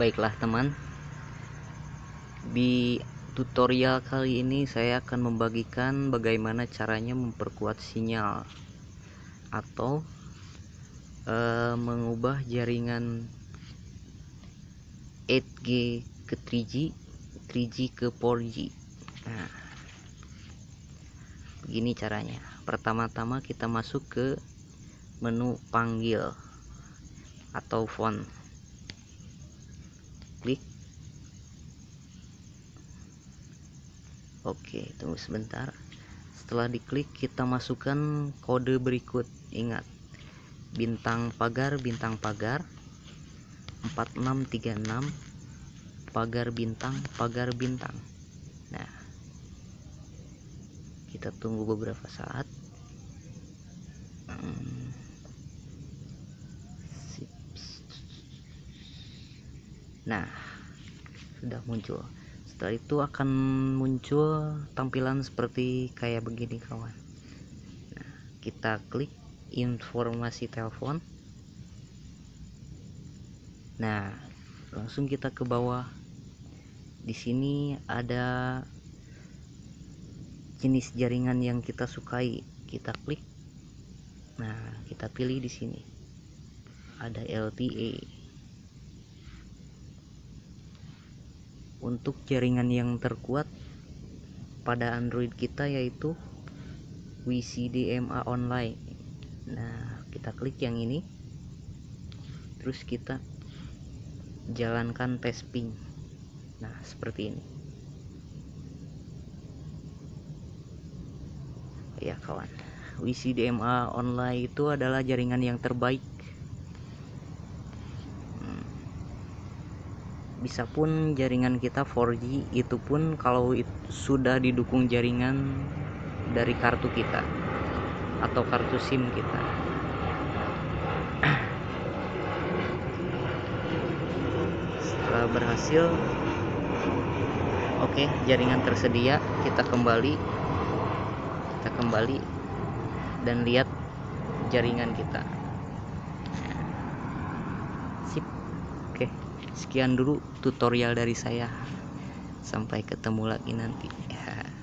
Baiklah teman. Di tutorial kali ini saya akan membagikan bagaimana caranya memperkuat sinyal Atau e, mengubah jaringan 8G ke 3G 3G ke 4G Nah Begini caranya. Pertama-tama kita masuk ke menu panggil atau font oke tunggu sebentar. Setelah diklik kita masukkan kode berikut. Ingat bintang pagar bintang pagar. 4636 pagar bintang pagar bintang. Nah kita tunggu beberapa saat. Hmm. nah sudah muncul setelah itu akan muncul tampilan seperti kayak begini kawan. Nah, kita klik informasi telepon. Nah langsung kita ke bawah. Di sini ada jenis jaringan yang kita sukai. Kita klik. Nah kita pilih di sini. Ada LTE untuk jaringan yang terkuat pada Android kita yaitu WCDMA online. Nah kita klik yang ini. Terus kita jalankan tes ping nah seperti ini. Ya kawan. WCDMA online itu adalah jaringan yang terbaik bisa pun jaringan kita 4G itu pun kalau itu sudah didukung jaringan dari kartu kita atau kartu SIM kita. Setelah berhasil oke okay, jaringan tersedia kita kembali kita kembali dan lihat jaringan kita. Sip oke. okay sekian dulu tutorial dari saya. Sampai ketemu lagi nanti